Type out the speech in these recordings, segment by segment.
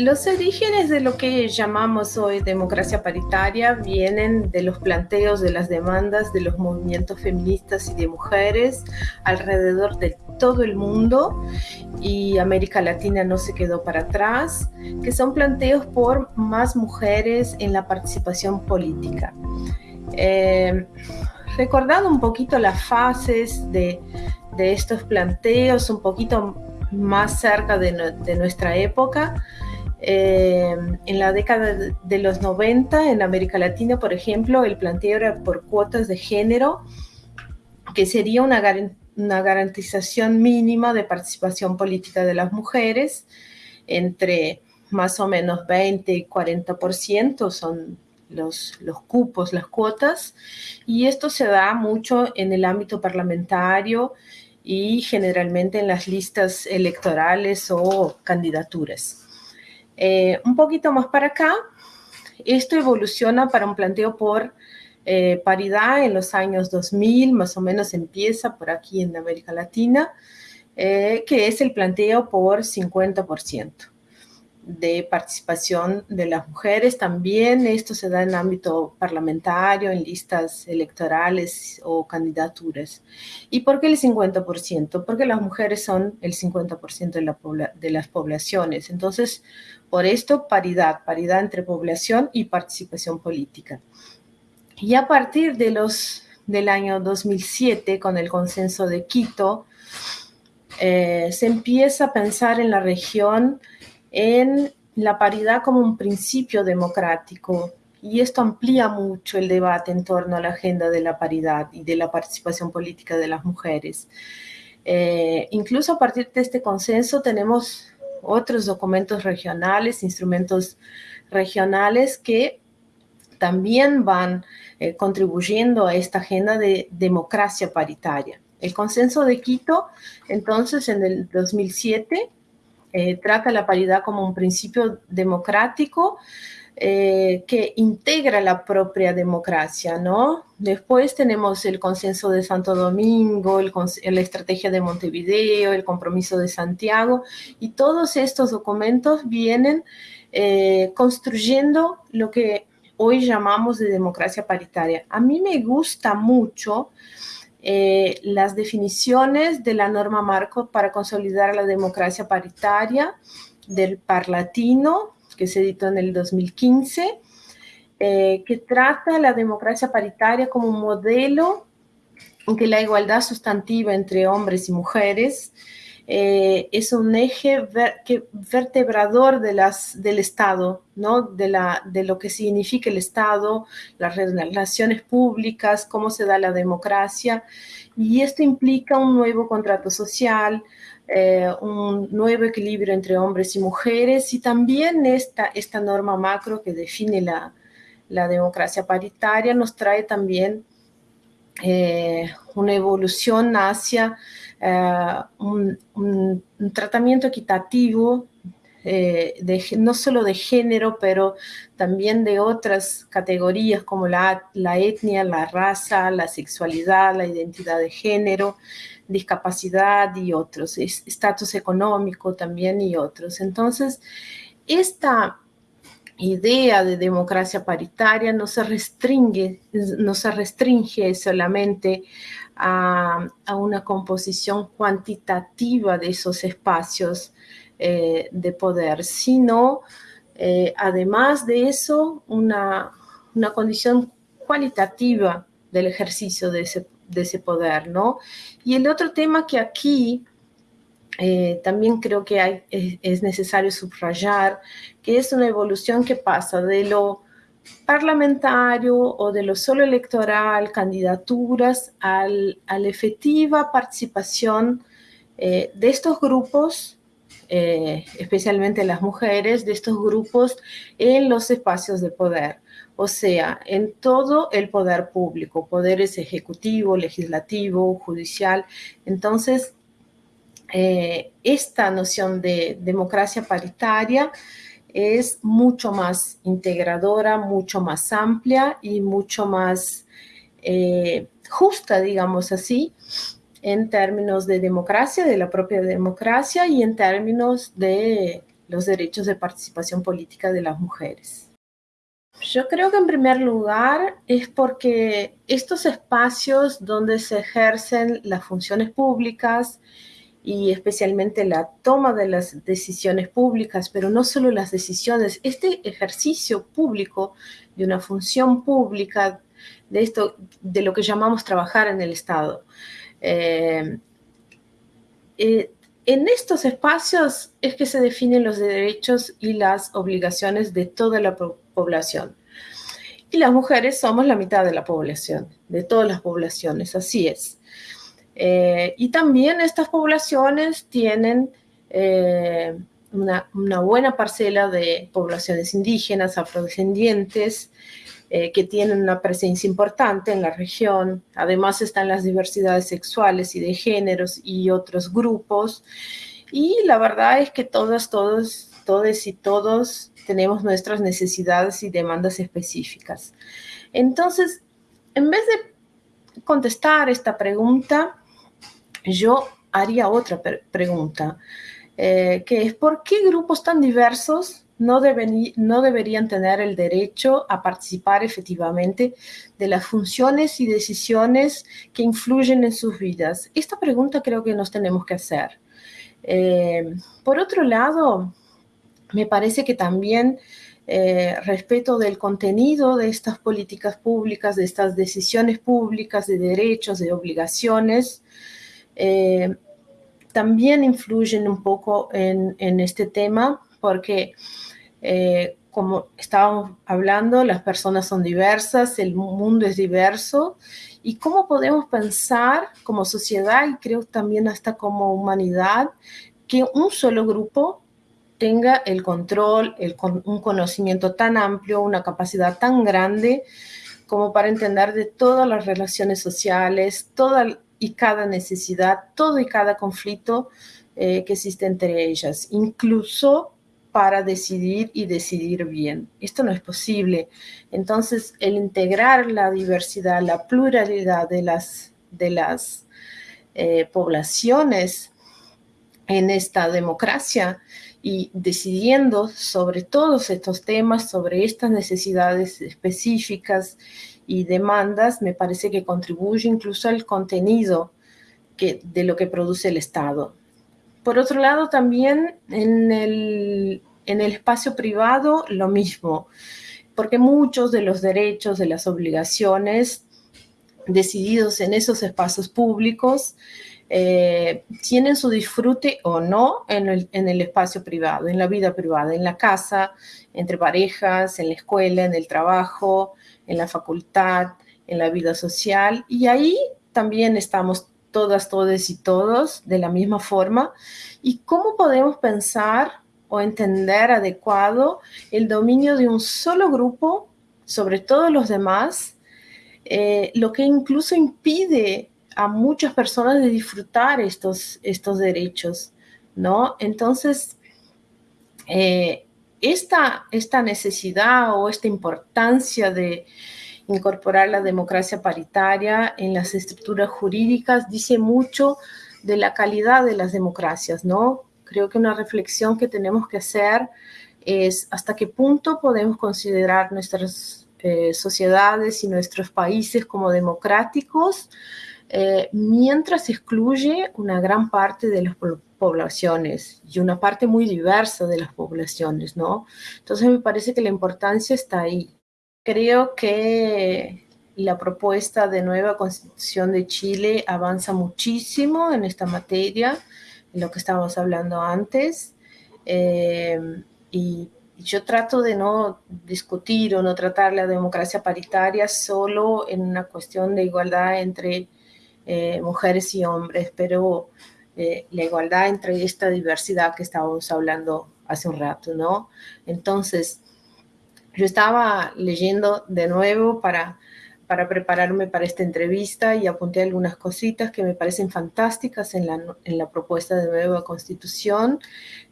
Los orígenes de lo que llamamos hoy democracia paritaria vienen de los planteos de las demandas de los movimientos feministas y de mujeres alrededor de todo el mundo y América Latina no se quedó para atrás, que son planteos por más mujeres en la participación política. Eh, recordando un poquito las fases de, estos planteos, un poquito más cerca de nuestra época, eh, en la década de los 90 en América Latina, por ejemplo, el planteo era por cuotas de género, que sería una, garantización mínima de participación política de las mujeres, entre más o menos 20 y 40% son los, los, cupos, las cuotas, y esto se da mucho en el ámbito parlamentario y generalmente en las listas electorales o candidaturas. Eh, un poquito más para acá, esto evoluciona para un planteo por eh, paridad en los años 2000, más o menos empieza por aquí en América Latina, eh, que es el planteo por 50% de participación de las mujeres. También esto se da en ámbito parlamentario, en listas electorales o candidaturas. ¿Y por qué el 50%? Porque las mujeres son el 50% de, la de las poblaciones. Entonces, por esto, paridad, paridad entre población y participación política. Y a partir de los, del año 2007, con el consenso de Quito, eh, se empieza a pensar en la región en la paridad como un principio democrático y esto amplía mucho el debate en torno a la agenda de la paridad y de la participación política de las mujeres. Eh, incluso a partir de este consenso tenemos otros documentos regionales, instrumentos regionales que también van eh, contribuyendo a esta agenda de democracia paritaria. El consenso de Quito, entonces, en el 2007, eh, trata la paridad como un principio democrático eh, que integra la propia democracia, ¿no? Después tenemos el consenso de Santo Domingo, la estrategia de Montevideo, el compromiso de Santiago, y todos estos documentos vienen eh, construyendo lo que hoy llamamos de democracia paritaria. A mí me gusta mucho eh, las definiciones de la norma marco para consolidar la democracia paritaria del Parlatino, que se editó en el 2015, eh, que trata la democracia paritaria como un modelo en que la igualdad sustantiva entre hombres y mujeres eh, es un eje vertebrador del Estado, ¿no? de, lo que significa el Estado, las relaciones públicas, cómo se da la democracia, y esto implica un nuevo contrato social, eh, un nuevo equilibrio entre hombres y mujeres, y también esta, norma macro que define la, la democracia paritaria nos trae también eh, una evolución hacia eh, un, tratamiento equitativo, eh, de, no solo de género, pero también de otras categorías como la, la etnia, la raza, la sexualidad, la identidad de género, discapacidad y otros, estatus económico también y otros. Entonces, esta idea de democracia paritaria no se restringe, no se restringe solamente a, una composición cuantitativa de esos espacios eh, de poder, sino eh, además de eso una, condición cualitativa del ejercicio de ese, de ese poder, ¿no? Y el otro tema que aquí eh, también creo que es, necesario subrayar que es una evolución que pasa de lo parlamentario o de lo solo electoral, candidaturas, al, a la efectiva participación eh, de estos grupos, eh, especialmente las mujeres, de estos grupos en los espacios de poder, o sea, en todo el poder público, poderes ejecutivo, legislativo, judicial. Entonces, eh, esta noción de democracia paritaria es mucho más integradora, mucho más amplia y mucho más eh, justa, digamos así, en términos de democracia, de la propia democracia y en términos de los derechos de participación política de las mujeres. Yo creo que en primer lugar es porque estos espacios donde se ejercen las funciones públicas y especialmente la toma de las decisiones públicas, pero no solo las decisiones, este ejercicio público de una función pública, de esto, de lo que llamamos trabajar en el Estado. Eh, eh, en estos espacios es que se definen los derechos y las obligaciones de toda la población. Y las mujeres somos la mitad de la población, de todas las poblaciones, así es. Eh, y también estas poblaciones tienen eh, una, buena parcela de poblaciones indígenas, afrodescendientes, eh, que tienen una presencia importante en la región. Además están las diversidades sexuales y de géneros y otros grupos. Y la verdad es que todas, todos, todos y todos tenemos nuestras necesidades y demandas específicas. Entonces, en vez de contestar esta pregunta, yo haría otra pregunta, eh, que es ¿por qué grupos tan diversos no, deberían tener el derecho a participar efectivamente de las funciones y decisiones que influyen en sus vidas? Esta pregunta creo que nos tenemos que hacer. Eh, por otro lado, me parece que también eh, respeto del contenido de estas políticas públicas, de estas decisiones públicas, de derechos, de obligaciones, eh, también influyen un poco en, este tema porque, eh, como estábamos hablando, las personas son diversas, el mundo es diverso. Y cómo podemos pensar como sociedad y creo también hasta como humanidad que un solo grupo tenga el control, un conocimiento tan amplio, una capacidad tan grande como para entender de todas las relaciones sociales, toda y cada necesidad, todo y cada conflicto eh, que existe entre ellas, incluso para decidir y decidir bien. Esto no es posible. Entonces, el integrar la diversidad, la pluralidad de las, de las eh, poblaciones en esta democracia y decidiendo sobre todos estos temas, sobre estas necesidades específicas y demandas, me parece que contribuye incluso al contenido que, de lo que produce el Estado. Por otro lado, también en el, en el espacio privado lo mismo, porque muchos de los derechos, de las obligaciones decididos en esos espacios públicos, eh, tienen su disfrute o no en el, espacio privado, en la vida privada, en la casa, entre parejas, en la escuela, en el trabajo, en la facultad, en la vida social. Y ahí también estamos todas, todos y todos de la misma forma. ¿Y cómo podemos pensar o entender adecuado el dominio de un solo grupo sobre todos los demás? Eh, lo que incluso impide a muchas personas de disfrutar estos, estos derechos, ¿no? Entonces, eh, esta, esta necesidad o esta importancia de incorporar la democracia paritaria en las estructuras jurídicas dice mucho de la calidad de las democracias, ¿no? Creo que una reflexión que tenemos que hacer es hasta qué punto podemos considerar nuestras eh, sociedades y nuestros países como democráticos eh, mientras excluye una gran parte de las poblaciones y una parte muy diversa de las poblaciones, ¿no? Entonces me parece que la importancia está ahí. Creo que la propuesta de nueva constitución de Chile avanza muchísimo en esta materia, en lo que estábamos hablando antes, eh, y yo trato de no discutir o no tratar la democracia paritaria solo en una cuestión de igualdad entre eh, mujeres y hombres, pero eh, la igualdad entre esta diversidad que estábamos hablando hace un rato, ¿no? Entonces, yo estaba leyendo de nuevo para, para prepararme para esta entrevista y apunté algunas cositas que me parecen fantásticas en la, en la propuesta de nueva constitución,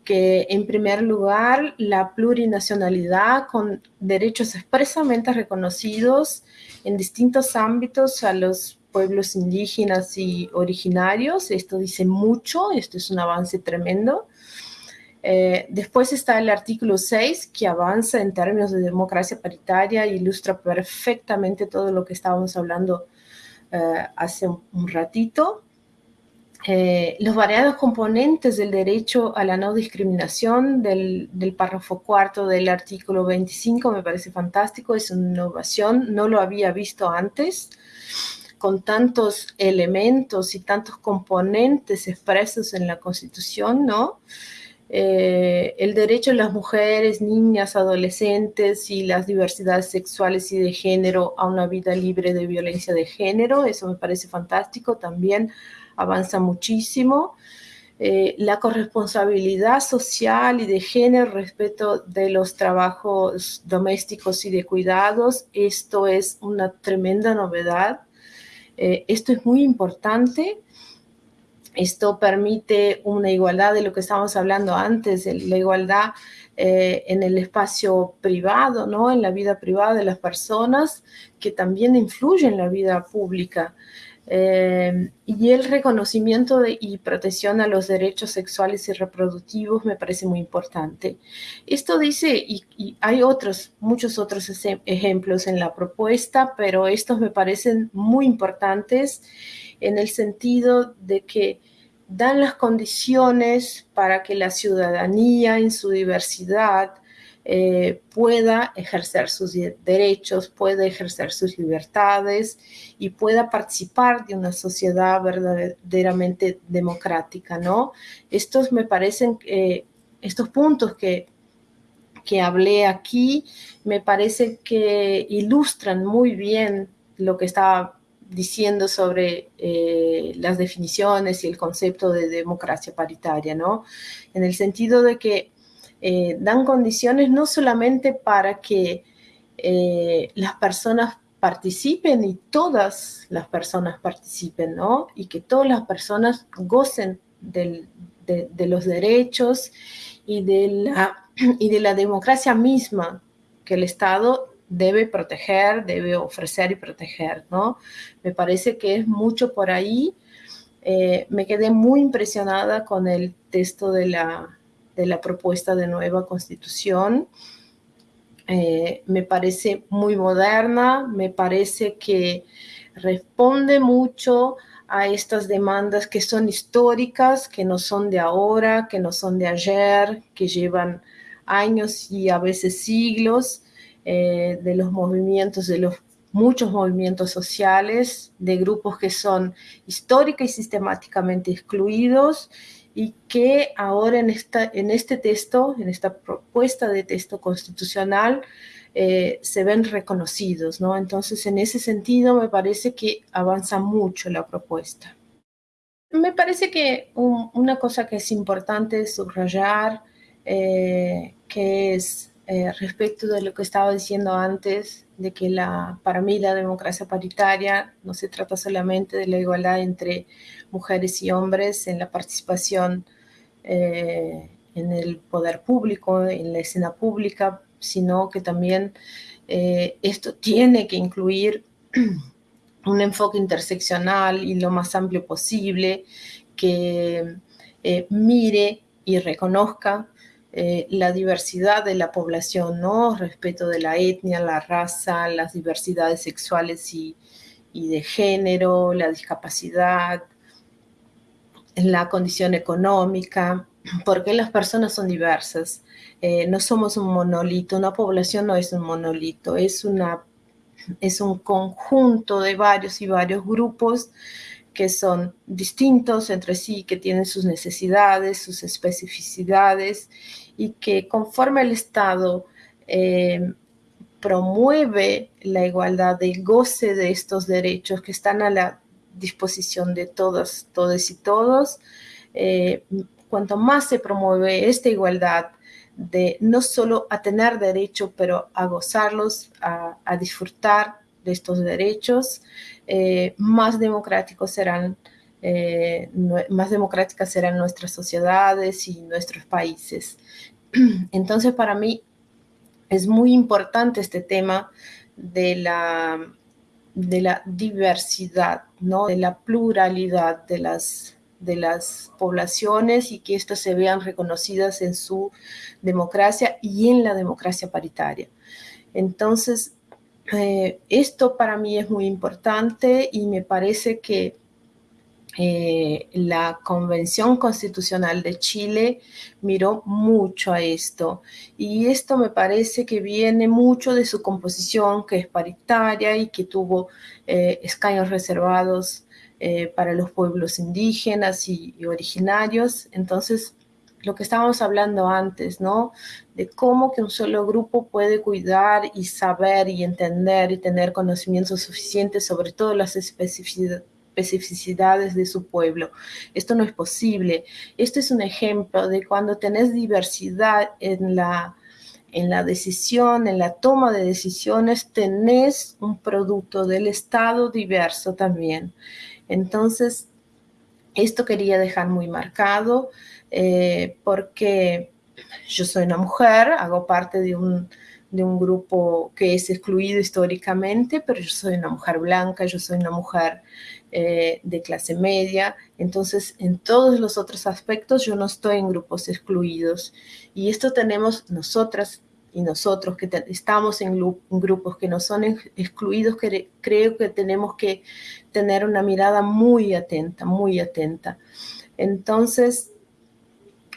que en primer lugar la plurinacionalidad con derechos expresamente reconocidos en distintos ámbitos a los pueblos indígenas y originarios. Esto dice mucho, esto es un avance tremendo. Eh, después está el artículo 6, que avanza en términos de democracia paritaria, ilustra perfectamente todo lo que estábamos hablando eh, hace un, ratito. Eh, los variados componentes del derecho a la no discriminación del, del, párrafo cuarto del artículo 25 me parece fantástico, es una innovación, no lo había visto antes, con tantos elementos y tantos componentes expresos en la Constitución, ¿no? Eh, el derecho de las mujeres, niñas, adolescentes y las diversidades sexuales y de género a una vida libre de violencia de género. Eso me parece fantástico, también avanza muchísimo. Eh, la corresponsabilidad social y de género respecto de los trabajos domésticos y de cuidados, esto es una tremenda novedad. Eh, esto es muy importante esto permite una igualdad de lo que estábamos hablando antes, la igualdad eh, en el espacio privado, ¿no? en la vida privada de las personas, que también influye en la vida pública. Eh, y el reconocimiento y protección a los derechos sexuales y reproductivos me parece muy importante. Esto dice, y, y hay otros, muchos otros ejemplos en la propuesta, pero estos me parecen muy importantes en el sentido de que dan las condiciones para que la ciudadanía en su diversidad eh, pueda ejercer sus derechos, pueda ejercer sus libertades y pueda participar de una sociedad verdaderamente democrática, ¿no? Estos me parecen, eh, estos puntos que, que hablé aquí, me parece que ilustran muy bien lo que estaba diciendo sobre eh, las definiciones y el concepto de democracia paritaria, ¿no? En el sentido de que eh, dan condiciones no solamente para que eh, las personas participen y todas las personas participen, ¿no? Y que todas las personas gocen de, los derechos y de, la, y de la democracia misma que el Estado debe proteger, debe ofrecer y proteger, ¿no? Me parece que es mucho por ahí. Eh, me quedé muy impresionada con el texto de la, de la propuesta de nueva constitución. Eh, me parece muy moderna, me parece que responde mucho a estas demandas que son históricas, que no son de ahora, que no son de ayer, que llevan años y a veces siglos, eh, de los movimientos, de los muchos movimientos sociales, de grupos que son histórica y sistemáticamente excluidos y que ahora en, esta, en este texto, en esta propuesta de texto constitucional, eh, se ven reconocidos, ¿no? Entonces, en ese sentido, me parece que avanza mucho la propuesta. Me parece que una cosa que es importante subrayar, eh, que es eh, respecto de lo que estaba diciendo antes, de que para mí la democracia paritaria no se trata solamente de la igualdad entre mujeres y hombres en la participación eh, en el poder público, en la escena pública, sino que también eh, esto tiene que incluir un enfoque interseccional y lo más amplio posible, que mire y reconozca eh, la diversidad de la población, ¿no? Respeto de la etnia, la raza, las diversidades sexuales y, de género, la discapacidad, la condición económica, porque las personas son diversas. Eh, no somos un monolito, una población no es un monolito, es, una, es un conjunto de varios y varios grupos que son distintos entre sí, que tienen sus necesidades, sus especificidades y que conforme el Estado eh, promueve la igualdad de goce de estos derechos que están a la disposición de todos, todos y todos, eh, cuanto más se promueve esta igualdad de no solo a tener derecho, pero a gozarlos, a disfrutar estos derechos, eh, más democráticos serán, eh, más democráticas serán nuestras sociedades y nuestros países. Entonces, para mí es muy importante este tema de la, de la diversidad, ¿no? de la pluralidad de las, de las poblaciones y que éstas se vean reconocidas en su democracia y en la democracia paritaria. Entonces, eh, esto para mí es muy importante y me parece que eh, la Convención Constitucional de Chile miró mucho a esto y esto me parece que viene mucho de su composición que es paritaria y que tuvo eh, escaños reservados para los pueblos indígenas y, originarios. Entonces, lo que estábamos hablando antes, ¿no? De cómo que un solo grupo puede cuidar y saber y entender y tener conocimiento suficiente sobre todas las especificidades de su pueblo. Esto no es posible. Esto es un ejemplo de cuando tenés diversidad en la, en la decisión, en la toma de decisiones, tenés un producto del Estado diverso también. Entonces, esto quería dejar muy marcado eh, porque yo soy una mujer, hago parte de un, grupo que es excluido históricamente, pero yo soy una mujer blanca, yo soy una mujer eh, de clase media, entonces en todos los otros aspectos yo no estoy en grupos excluidos. Y esto tenemos nosotras y nosotros que estamos en grupos que no son excluidos, que creo que tenemos que tener una mirada muy atenta, muy atenta. Entonces,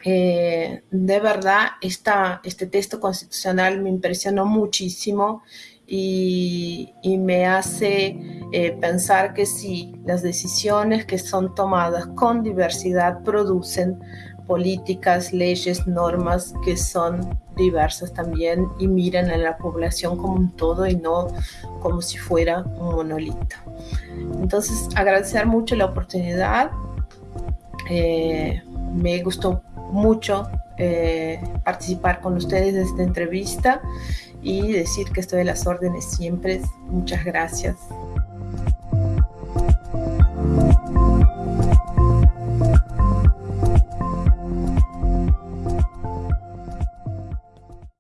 eh, de verdad, esta, este texto constitucional me impresionó muchísimo y, me hace eh, pensar que sí, las decisiones que son tomadas con diversidad producen políticas, leyes, normas que son diversas también y miran a la población como un todo y no como si fuera un monolito. Entonces, agradecer mucho la oportunidad. Eh, me gustó mucho eh, participar con ustedes de esta entrevista y decir que estoy a las órdenes siempre. Muchas gracias.